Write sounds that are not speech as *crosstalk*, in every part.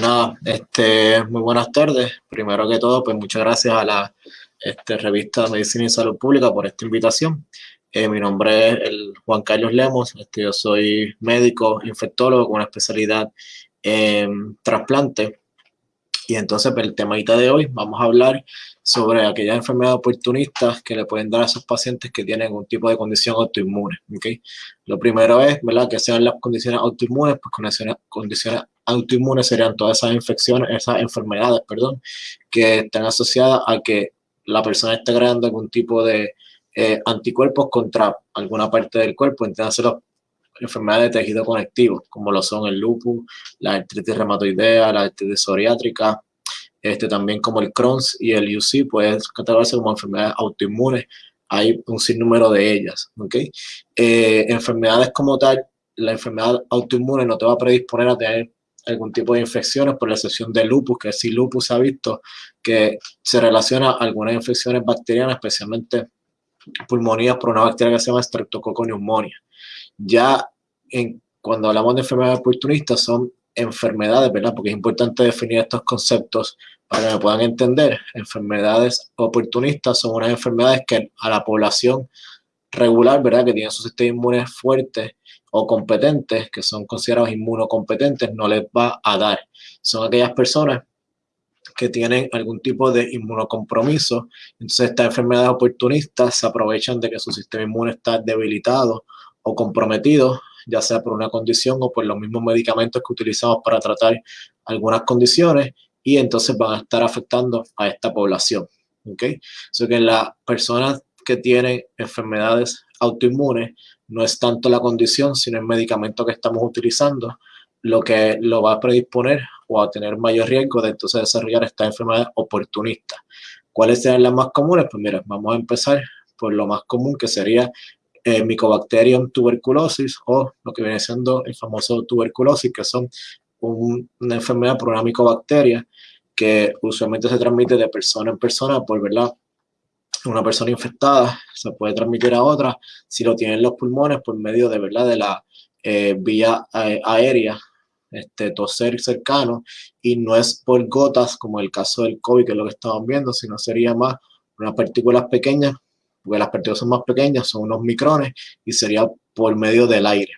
Nada, este, muy buenas tardes. Primero que todo, pues muchas gracias a la este, revista Medicina y Salud Pública por esta invitación. Eh, mi nombre es el Juan Carlos Lemos, este, yo soy médico infectólogo con una especialidad en trasplante. Y entonces, pues, el temita de hoy, vamos a hablar sobre aquellas enfermedades oportunistas que le pueden dar a esos pacientes que tienen un tipo de condición autoinmune. ¿okay? Lo primero es, ¿verdad?, que sean las condiciones autoinmunes, pues condiciones, condiciones autoinmunes serían todas esas infecciones, esas enfermedades, perdón, que están asociadas a que la persona esté creando algún tipo de eh, anticuerpos contra alguna parte del cuerpo, entonces las enfermedades de tejido conectivo, como lo son el lupus, la artritis reumatoidea, la artritis psoriátrica, este, también como el Crohn's y el UC, pueden catalogarse como enfermedades autoinmunes. Hay un sinnúmero de ellas, ¿ok? Eh, enfermedades como tal, la enfermedad autoinmune no te va a predisponer a tener algún tipo de infecciones, por la excepción de lupus, que si lupus ha visto que se relaciona a algunas infecciones bacterianas, especialmente pulmonías por una bacteria que se llama Streptococcus. Ya en, cuando hablamos de enfermedades oportunistas son enfermedades, ¿verdad? Porque es importante definir estos conceptos para que me puedan entender. Enfermedades oportunistas son unas enfermedades que a la población regular, ¿verdad? Que tiene su sistema inmune fuerte o competentes, que son considerados inmunocompetentes, no les va a dar. Son aquellas personas que tienen algún tipo de inmunocompromiso. Entonces, estas enfermedades oportunistas se aprovechan de que su sistema inmune está debilitado o comprometido ya sea por una condición o por los mismos medicamentos que utilizamos para tratar algunas condiciones y entonces van a estar afectando a esta población. ¿ok? So que las personas que tienen enfermedades autoinmunes no es tanto la condición, sino el medicamento que estamos utilizando lo que lo va a predisponer o a tener mayor riesgo de entonces desarrollar esta enfermedad oportunista. ¿Cuáles serían las más comunes? Pues mira, vamos a empezar por lo más común que sería eh, Mycobacterium tuberculosis o lo que viene siendo el famoso tuberculosis, que son una enfermedad por una micobacteria que usualmente se transmite de persona en persona por verdad una persona infectada se puede transmitir a otra. Si lo tienen los pulmones por medio de verdad de la eh, vía eh, aérea este, toser cercano y no es por gotas como el caso del COVID que es lo que estamos viendo sino sería más unas partículas pequeñas porque las partículas son más pequeñas, son unos micrones, y sería por medio del aire.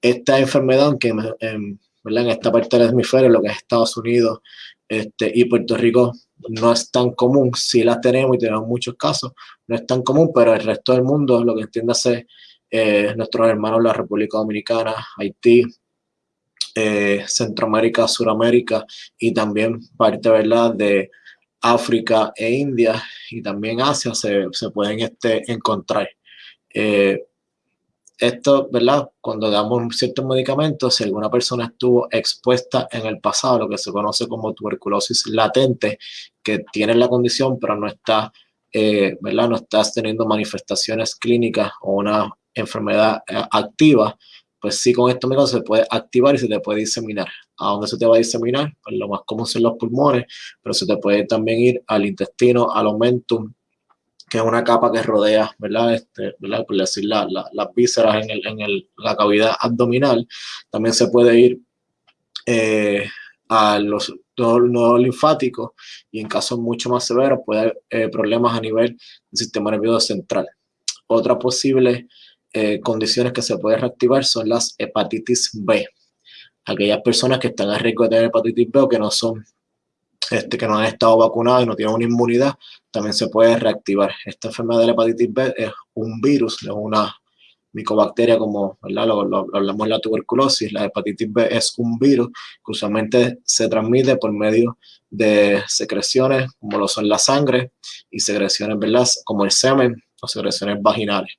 Esta enfermedad, que en, en esta parte del hemisferio, lo que es Estados Unidos este, y Puerto Rico, no es tan común, sí las tenemos y tenemos muchos casos, no es tan común, pero el resto del mundo, lo que entiéndase eh, nuestros hermanos la República Dominicana, Haití, eh, Centroamérica, Suramérica y también parte, ¿verdad?, de África e India y también Asia se, pueden este, encontrar. Eh, esto, ¿verdad? Cuando damos ciertos medicamentos, si alguna persona estuvo expuesta en el pasado, lo que se conoce como tuberculosis latente, que tiene la condición pero no está, eh, ¿verdad? No estás teniendo manifestaciones clínicas o una enfermedad eh, activa, pues sí con esto mismo se puede activar y se te puede diseminar. ¿A dónde se te va a diseminar? Pues lo más común son los pulmones, pero se te puede también ir al intestino, al omentum, que es una capa que rodea, ¿verdad? Este, ¿verdad? Por decir, la, las vísceras en, el, en el, la cavidad abdominal. También se puede ir eh, a los nodos linfáticos y en casos mucho más severos puede haber eh, problemas a nivel del sistema nervioso central. Otra posible eh, condiciones que se pueden reactivar son las hepatitis B. Aquellas personas que están a riesgo de tener hepatitis B o que no son, este, que no han estado vacunadas y no tienen una inmunidad, también se puede reactivar. Esta enfermedad de la hepatitis B es un virus, es una micobacteria como. Lo, hablamos en la tuberculosis, la hepatitis B es un virus que usualmente se transmite por medio de secreciones como lo son la sangre y secreciones ¿verdad? como el semen o secreciones vaginales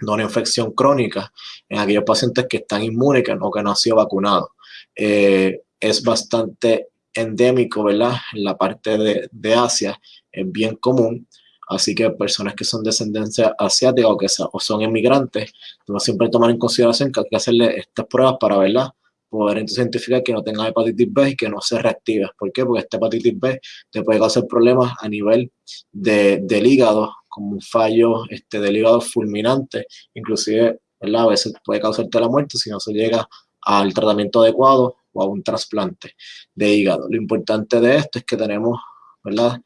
de una infección crónica en aquellos pacientes que están inmunes o que no han sido vacunados. Eh, es bastante endémico, ¿verdad? En la parte de, de, Asia es bien común, así que personas que son de descendencia asiática o que o son inmigrantes, siempre tomar en consideración que hay que hacerle estas pruebas para, ¿verdad? Poder entonces identificar que no tenga hepatitis B y que no se reactive. ¿Por qué? Porque esta hepatitis B te puede causar problemas a nivel de, del hígado, como un fallo este, del hígado fulminante, inclusive a veces puede causarte la muerte si no se llega al tratamiento adecuado o a un trasplante de hígado. Lo importante de esto es que tenemos, ¿verdad?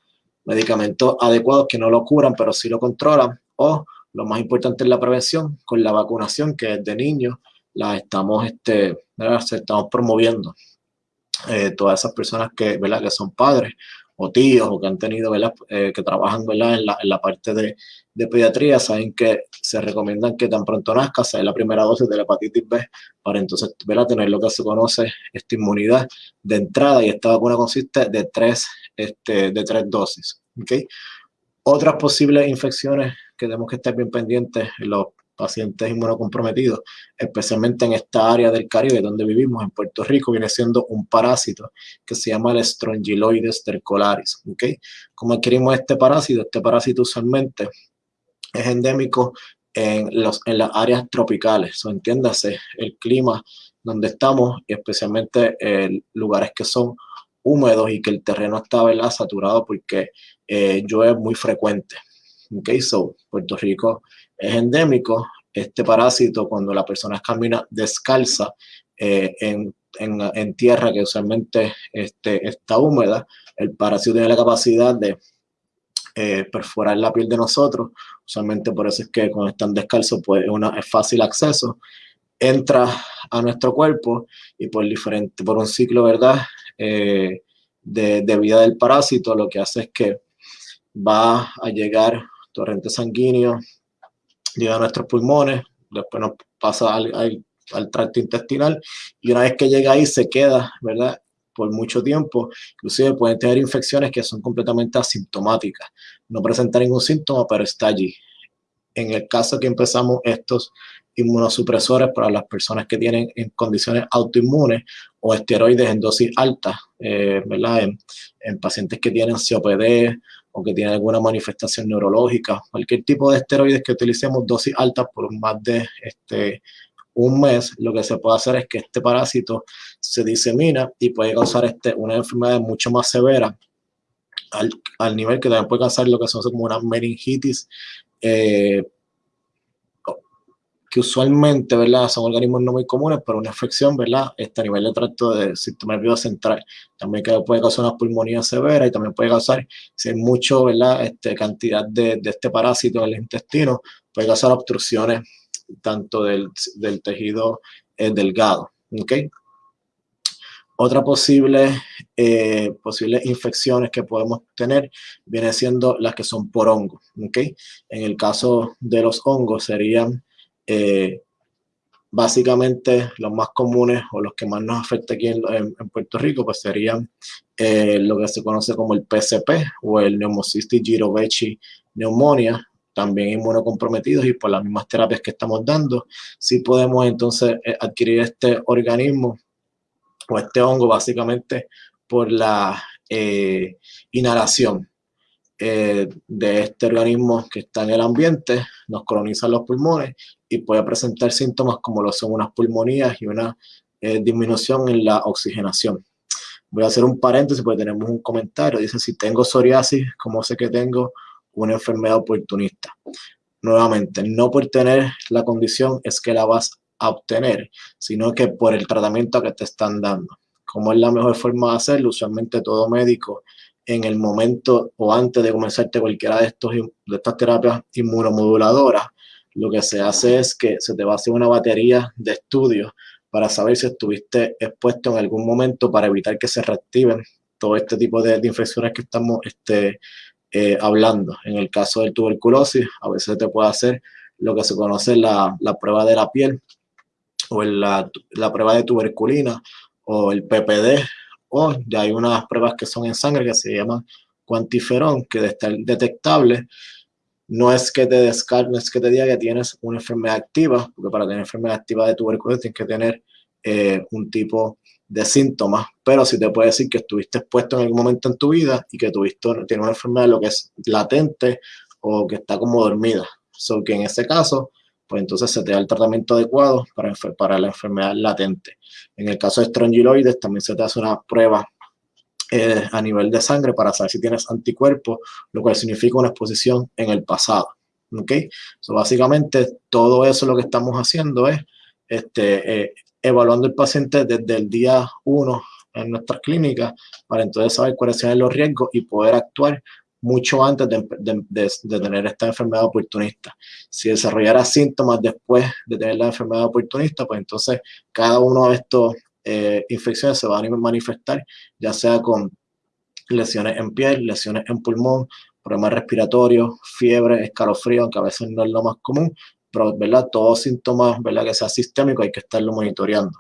Medicamentos adecuados que no lo curan, pero sí lo controlan. O lo más importante es la prevención con la vacunación, que desde niños la estamos, este, estamos promoviendo. Eh, todas esas personas que, ¿verdad? que son padres o tíos o que han tenido, eh, que trabajan En, la, parte de, pediatría, saben que se recomiendan que tan pronto nazca sea la primera dosis de la hepatitis B para entonces tener lo que se conoce esta inmunidad de entrada y esta vacuna consiste de tres, este, de tres dosis. ¿okay? Otras posibles infecciones que tenemos que estar bien pendientes en los pacientes inmunocomprometidos, especialmente en esta área del Caribe donde vivimos, en Puerto Rico, viene siendo un parásito que se llama el Strongyloides stercolaris. ¿okay? ¿Cómo adquirimos este parásito? Este parásito usualmente es endémico en, los, en las áreas tropicales, entiéndase, el clima donde estamos y especialmente en lugares que son húmedos y que el terreno está ¿verdad? saturado porque eh, llueve muy frecuente. Okay, so Puerto Rico es endémico. Este parásito, cuando la persona camina descalza eh, en, en, tierra que usualmente este, está húmeda, el parásito tiene la capacidad de eh, perforar la piel de nosotros. Usualmente por eso es que cuando están descalzos pues, una, es fácil acceso. Entra a nuestro cuerpo y por, diferente, por un ciclo ¿verdad? Eh, de, de vida del parásito lo que hace es que va a llegar torrente sanguíneo llega a nuestros pulmones, después nos pasa al, al, tracto intestinal y una vez que llega ahí se queda, ¿verdad? por mucho tiempo, inclusive pueden tener infecciones que son completamente asintomáticas, no presenta ningún síntoma, pero está allí. En el caso que empezamos estos inmunosupresores para las personas que tienen en condiciones autoinmunes o esteroides en dosis alta, eh, ¿verdad? En, en, pacientes que tienen COPD o que tienen alguna manifestación neurológica, cualquier tipo de esteroides que utilicemos dosis altas por más de este, un mes, lo que se puede hacer es que este parásito se disemina y puede causar este, una enfermedad mucho más severa al, al nivel que también puede causar lo que son como una meningitis eh, que usualmente, ¿verdad? Son organismos no muy comunes, pero una infección, ¿verdad? Este a nivel de tracto del sistema nervioso central. También puede causar una pulmonía severa y también puede causar, si hay mucho, ¿verdad? Este, cantidad de, este parásito en el intestino, puede causar obstrucciones tanto del, del tejido eh, delgado, ¿ok? Otra posible, eh, posibles infecciones que podemos tener viene siendo las que son por hongo, ¿ok? En el caso de los hongos serían eh, básicamente los más comunes o los que más nos afecta aquí en, Puerto Rico pues serían eh, lo que se conoce como el PCP o el Pneumocystis jirovecii pneumonia, también inmunocomprometidos y por las mismas terapias que estamos dando, si podemos entonces eh, adquirir este organismo o este hongo básicamente por la inhalación. De este organismo que está en el ambiente, nos colonizan los pulmones y puede presentar síntomas como lo son unas pulmonías y una eh, disminución en la oxigenación. Voy a hacer un paréntesis porque tenemos un comentario. Dice, si tengo psoriasis, ¿cómo sé que tengo una enfermedad oportunista? Nuevamente, no por tener la condición es que la vas a obtener, sino que por el tratamiento que te están dando. ¿Cómo es la mejor forma de hacerlo? Usualmente todo médico en el momento o antes de comenzarte cualquiera de, estos, de estas terapias inmunomoduladoras lo que se hace es que se te va a hacer una batería de estudios para saber si estuviste expuesto en algún momento para evitar que se reactiven todo este tipo de, infecciones que estamos este, eh, hablando. En el caso del tuberculosis, a veces te puede hacer lo que se conoce la, la prueba de la piel o la, la, prueba de tuberculina o el PPD o ya hay unas pruebas que son en sangre que se llaman cuantiferón que de estar detectable no es que te descartes, no es que te diga que tienes una enfermedad activa, porque para tener enfermedad activa de tuberculosis tienes que tener eh, un tipo de síntomas, pero sí te puede decir que estuviste expuesto en algún momento en tu vida y que tuviste tienes una enfermedad lo que es latente o que está como dormida. So que en ese caso, pues entonces se te da el tratamiento adecuado para, para la enfermedad latente. En el caso de estrongiloides también se te hace una prueba eh, a nivel de sangre para saber si tienes anticuerpos, lo cual significa una exposición en el pasado. ¿Ok? So, básicamente todo eso lo que estamos haciendo es este, eh, evaluando el paciente desde el día 1 en nuestras clínicas para entonces saber cuáles son los riesgos y poder actuar mucho antes de, tener esta enfermedad oportunista. Si desarrollara síntomas después de tener la enfermedad oportunista, pues entonces cada uno de estos eh, infecciones se van a manifestar, ya sea con lesiones en piel, lesiones en pulmón, problemas respiratorios, fiebre, escalofrío, aunque a veces no es lo más común, pero ¿verdad? todos síntomas ¿verdad? que sea sistémico hay que estarlo monitoreando.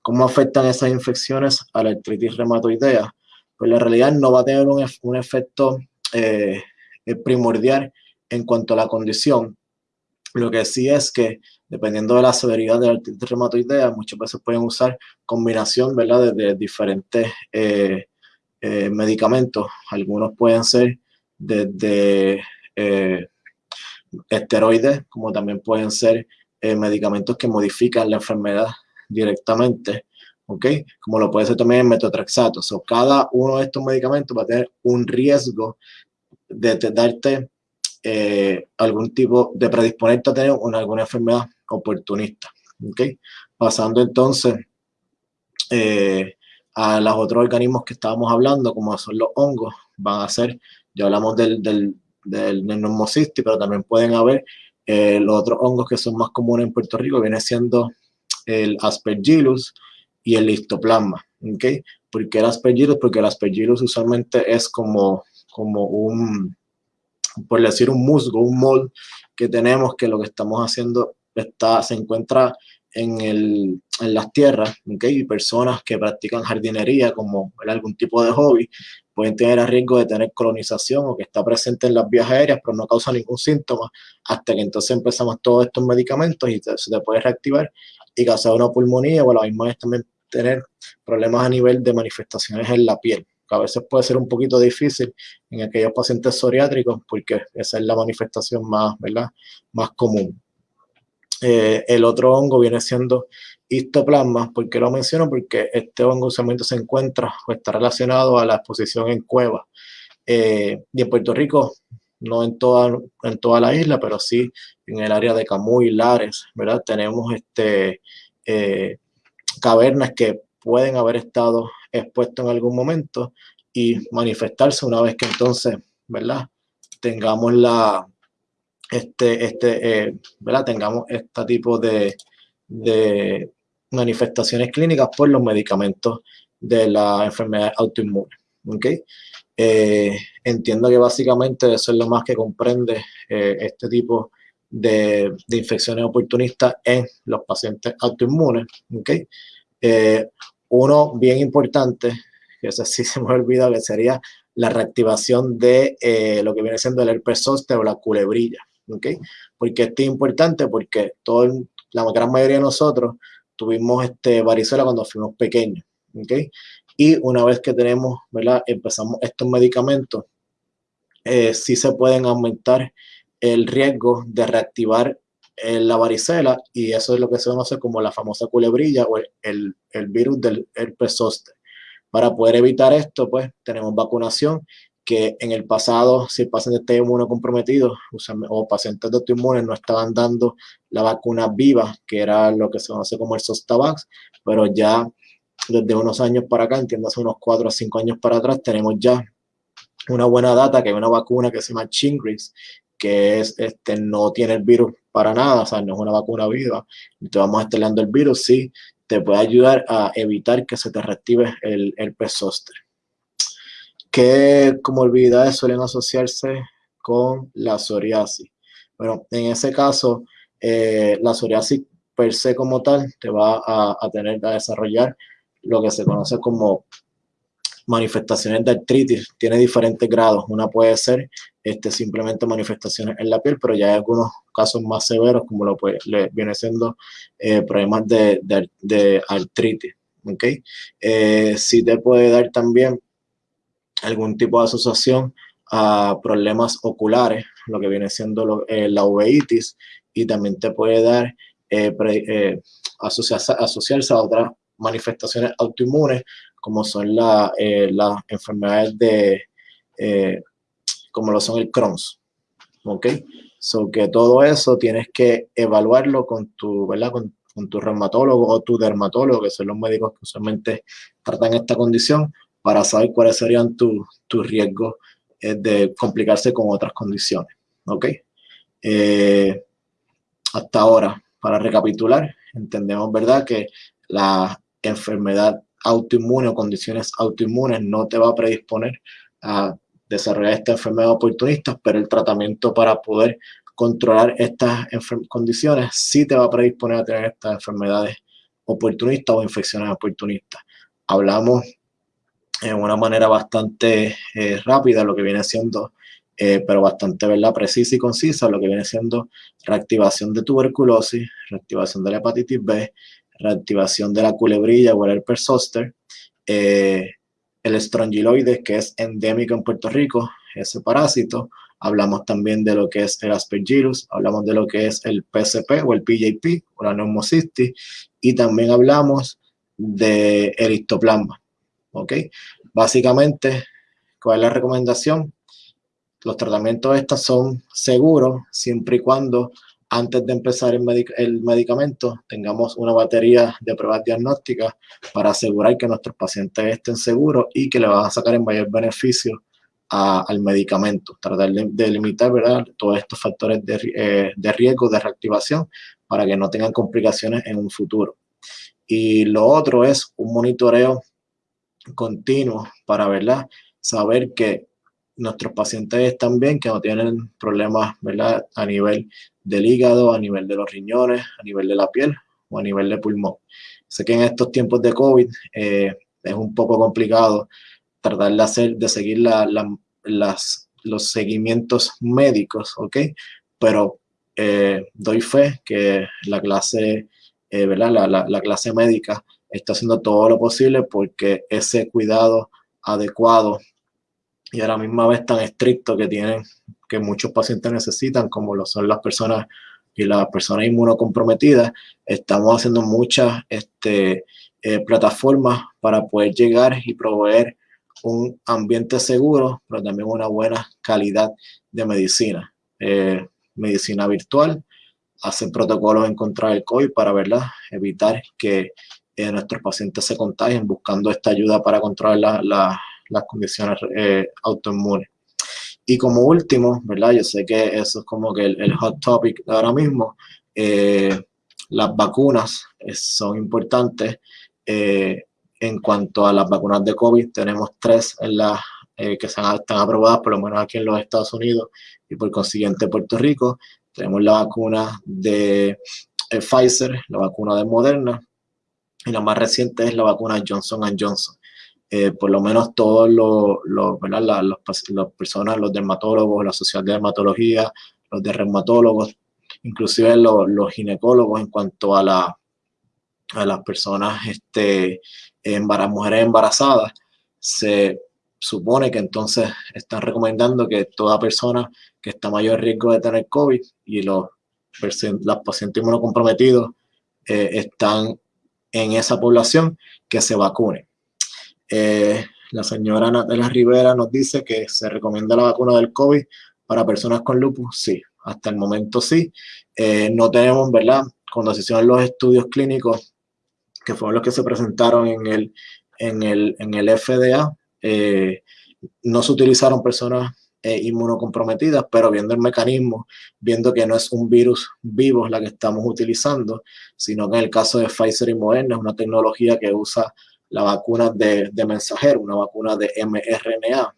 ¿Cómo afectan esas infecciones a la artritis reumatoidea? Pues la realidad no va a tener un, un efecto eh, primordial en cuanto a la condición. Lo que sí es que, dependiendo de la severidad de la artritis reumatoidea, muchas veces pueden usar combinación ¿verdad? de, diferentes eh, eh, medicamentos. Algunos pueden ser desde esteroides, como también pueden ser medicamentos que modifican la enfermedad directamente, ¿ok? Como lo puede ser también el metotrexato. O cada uno de estos medicamentos va a tener un riesgo de, darte eh, algún tipo, de predisponerte a tener una, alguna enfermedad oportunista, ¿ok? Pasando entonces eh, a los otros organismos que estábamos hablando, como son los hongos, van a ser, ya hablamos del, del, del, pero también pueden haber eh, los otros hongos que son más comunes en Puerto Rico, viene siendo el aspergillus y el histoplasma, ¿ok? ¿Por qué el aspergillus? Porque el aspergillus usualmente es como, como un, por decir, un musgo, un mold que tenemos que lo que estamos haciendo está, se encuentra en, las tierras, ¿ok? Y personas que practican jardinería como algún tipo de hobby pueden tener el riesgo de tener colonización o que está presente en las vías aéreas, pero no causa ningún síntoma hasta que entonces empezamos todos estos medicamentos y se te puede reactivar y causar una pulmonía o a la misma también tener problemas a nivel de manifestaciones en la piel, que a veces puede ser un poquito difícil en aquellos pacientes psoriátricos porque esa es la manifestación más, ¿verdad? más común. Eh, el otro hongo viene siendo histoplasma. ¿Por qué lo menciono? Porque este hongo usualmente se encuentra o está relacionado a la exposición en cuevas. Eh, y en Puerto Rico no en toda, en toda la isla, pero sí en el área de Camuy, Lares, ¿verdad? Tenemos este, eh, cavernas que pueden haber estado expuestas en algún momento y manifestarse una vez que entonces, ¿verdad? Tengamos la, este, este, eh, ¿verdad? Tengamos este tipo de, manifestaciones clínicas por los medicamentos de la enfermedad autoinmune. ¿ok? Eh, entiendo que básicamente eso es lo más que comprende eh, este tipo de, infecciones oportunistas en los pacientes autoinmunes. ¿okay? Uno bien importante, que ese sí *laughs* se me ha olvidado, que sería la reactivación de lo que viene siendo el herpes zóster o la culebrilla. ¿Okay? Porque esto es importante porque todo, la gran mayoría de nosotros tuvimos este varicela cuando fuimos pequeños. ¿okay? Y una vez que tenemos, ¿verdad? Empezamos estos medicamentos, eh, sí se pueden aumentar el riesgo de reactivar eh, la varicela y eso es lo que se conoce como la famosa culebrilla o el, el, virus del herpes zóster. Para poder evitar esto, pues tenemos vacunación que en el pasado, si el paciente está inmunocomprometido o pacientes de autoinmunes no estaban dando la vacuna viva, que era lo que se conoce como el Zostavax, pero ya desde unos años para acá, entiendo hace unos 4 o 5 años para atrás, tenemos ya una buena data que hay una vacuna que se llama Chingrix, que es, este, no tiene el virus para nada, o sea, no es una vacuna viva, te vamos instalando el virus, sí, te puede ayudar a evitar que se te reactive el, pesóster. ¿Qué comorbilidades suelen asociarse con la psoriasis? Bueno, en ese caso, eh, la psoriasis per se como tal te va a, tener a desarrollar lo que se conoce como manifestaciones de artritis. Tiene diferentes grados. Una puede ser este, simplemente manifestaciones en la piel, pero ya hay algunos casos más severos, como lo puede, le viene siendo eh, problemas de, de, artritis. ¿okay? Eh, sí te puede dar también algún tipo de asociación a problemas oculares, lo que viene siendo eh, la uveitis, y también te puede dar asociarse, asociarse a otras manifestaciones autoinmunes, como son eh, las enfermedades de, eh, como lo son el Crohn's. ¿Ok? So que todo eso tienes que evaluarlo con tu, ¿verdad? Con, con tu reumatólogo o tu dermatólogo, que son los médicos que usualmente tratan esta condición, para saber cuáles serían tus riesgos eh, de complicarse con otras condiciones. ¿Ok? Eh, hasta ahora, para recapitular, entendemos, ¿verdad?, que la enfermedad autoinmune o condiciones autoinmunes no te va a predisponer a desarrollar esta enfermedad oportunista, pero el tratamiento para poder controlar estas condiciones sí te va a predisponer a tener estas enfermedades oportunistas o infecciones oportunistas. Hablamos en una manera bastante eh, rápida lo que viene siendo, eh, pero bastante ¿verdad? precisa y concisa, lo que viene siendo reactivación de tuberculosis, reactivación de la hepatitis B, reactivación de la culebrilla o el herpes el estrongiloides, que es endémico en Puerto Rico, ese parásito. Hablamos también de lo que es el aspergillus, hablamos de lo que es el PCP o el PJP o la neumocistis y también hablamos de el. ¿Ok? Básicamente, ¿cuál es la recomendación? Los tratamientos estos son seguros siempre y cuando antes de empezar el, medicamento tengamos una batería de pruebas diagnósticas para asegurar que nuestros pacientes estén seguros y que le van a sacar en mayor beneficio al medicamento. Tratar de, limitar ¿verdad? todos estos factores de, eh, de riesgo de reactivación para que no tengan complicaciones en un futuro. Y lo otro es un monitoreo continuo para ¿verdad? saber que nuestros pacientes están bien, que no tienen problemas ¿verdad? a nivel del hígado, a nivel de los riñones, a nivel de la piel o a nivel de pulmón. Sé que en estos tiempos de COVID eh, es un poco complicado tratar de hacer, de seguir la, las, los seguimientos médicos. Pero eh, doy fe que la clase, eh, ¿verdad? La, la clase médica está haciendo todo lo posible porque ese cuidado adecuado y a la misma vez tan estricto que tienen, que muchos pacientes necesitan, como lo son las personas y las personas inmunocomprometidas, estamos haciendo muchas este, eh, plataformas para poder llegar y proveer un ambiente seguro, pero también una buena calidad de medicina. Eh, medicina virtual, hacer protocolos en contra del COVID para ¿verdad? evitar que eh, nuestros pacientes se contagien buscando esta ayuda para controlar la, las condiciones eh, autoinmunes. Y como último, ¿verdad? Yo sé que eso es como que el, hot topic de ahora mismo. Eh, las vacunas eh, son importantes. en cuanto a las vacunas de COVID, tenemos tres en la, que están, están aprobadas, por lo menos aquí en los Estados Unidos y por consiguiente Puerto Rico. Tenemos la vacuna de Pfizer, la vacuna de Moderna, y la más reciente es la vacuna Johnson Johnson. Eh, por lo menos todos los, los, las personas, los dermatólogos, la sociedad de dermatología, los dermatólogos, inclusive los, los ginecólogos en cuanto a, la, a las personas, este, mujeres embarazadas, se supone que entonces están recomendando que toda persona que está mayor riesgo de tener COVID y los, los pacientes inmunocomprometidos eh, están en esa población, que se vacunen. Eh, la señora Natalia Rivera nos dice que se recomienda la vacuna del COVID para personas con lupus. Sí, hasta el momento sí. Eh, no tenemos, ¿verdad? Cuando se hicieron los estudios clínicos, que fueron los que se presentaron en el, en el, en el FDA, eh, no se utilizaron personas inmunocomprometidas, pero viendo el mecanismo, viendo que no es un virus vivo la que estamos utilizando, sino que en el caso de Pfizer y Moderna es una tecnología que usa la vacuna de, mensajero, una vacuna de mRNA.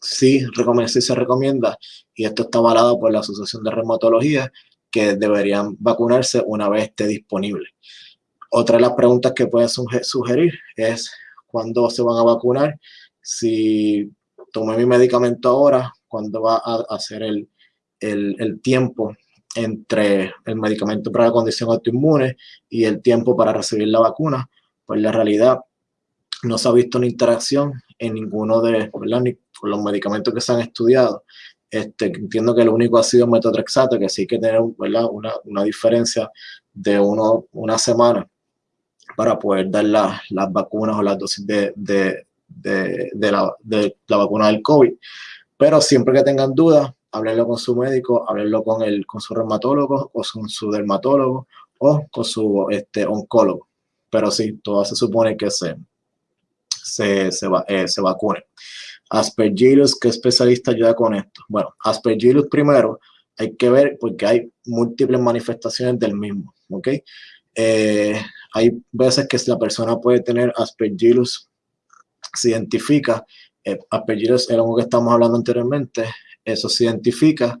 Sí, sí se recomienda, y esto está avalado por la Asociación de Reumatología, que deberían vacunarse una vez esté disponible. Otra de las preguntas que pueden sugerir es cuándo se van a vacunar, si tomé mi medicamento ahora, cuándo va a hacer el, el, el tiempo entre el medicamento para la condición autoinmune y el tiempo para recibir la vacuna pues la realidad no se ha visto una interacción en ninguno de los medicamentos que se han estudiado. Este, entiendo que lo único ha sido metotrexato, que sí que tener Una, una, diferencia de uno, una semana para poder dar las vacunas o las dosis de, de, de, la, de, la, vacuna del COVID. Pero siempre que tengan dudas, háblenlo con su médico, háblenlo con, el, con su reumatólogo o con su dermatólogo o con su este, oncólogo. Pero sí, todo se supone que se, se, se, eh, se vacune. Aspergillus, ¿qué especialista ayuda con esto? Bueno, Aspergillus primero hay que ver porque hay múltiples manifestaciones del mismo, ¿ok? Eh, hay veces que la persona puede tener Aspergillus, se identifica, eh, Aspergillus era algo que estamos hablando anteriormente, eso se identifica,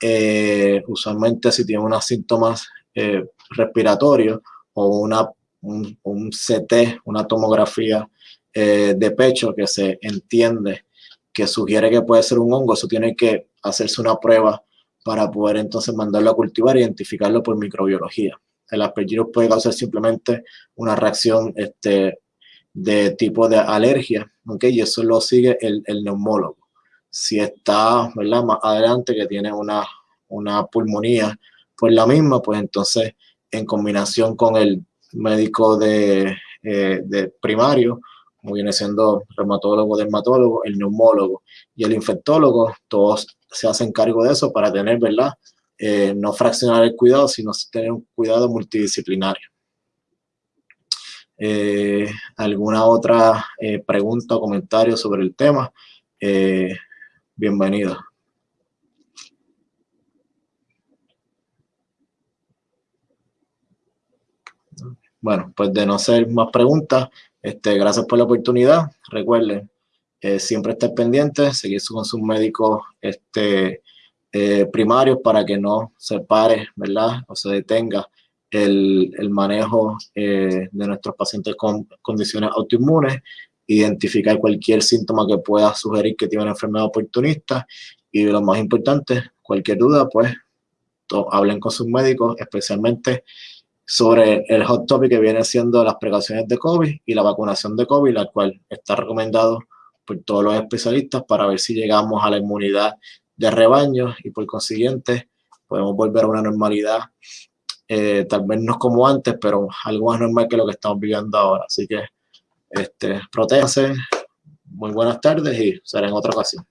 eh, usualmente si tiene unos síntomas eh, respiratorios o una, un, CT, una tomografía de pecho que se entiende que sugiere que puede ser un hongo, eso tiene que hacerse una prueba para poder entonces mandarlo a cultivar e identificarlo por microbiología. El aspergillus puede causar simplemente una reacción este, de tipo de alergia, ¿ok? Y eso lo sigue el, neumólogo. Si está, ¿verdad? Más adelante que tiene una, una pulmonía por la misma, pues entonces en combinación con el médico de, eh, de primario, como viene siendo reumatólogo, dermatólogo, el neumólogo y el infectólogo, todos se hacen cargo de eso para tener, ¿verdad? Eh, no fraccionar el cuidado, sino tener un cuidado multidisciplinario. Eh, ¿Alguna otra eh, pregunta o comentario sobre el tema? bienvenido. Bueno, pues de no ser más preguntas, este, gracias por la oportunidad. Recuerden, siempre estar pendiente, seguir con sus médicos este, eh, primarios para que no se pare, ¿verdad? O se detenga el, manejo eh, de nuestros pacientes con condiciones autoinmunes, identificar cualquier síntoma que pueda sugerir que tiene una enfermedad oportunista y lo más importante, cualquier duda, pues hablen con sus médicos, especialmente sobre el hot topic que viene siendo las precauciones de COVID y la vacunación de COVID, la cual está recomendado por todos los especialistas para ver si llegamos a la inmunidad de rebaño y por consiguiente podemos volver a una normalidad, eh, tal vez no como antes, pero algo más normal que lo que estamos viviendo ahora. Así que este, protéjanse, muy buenas tardes y será en otra ocasión.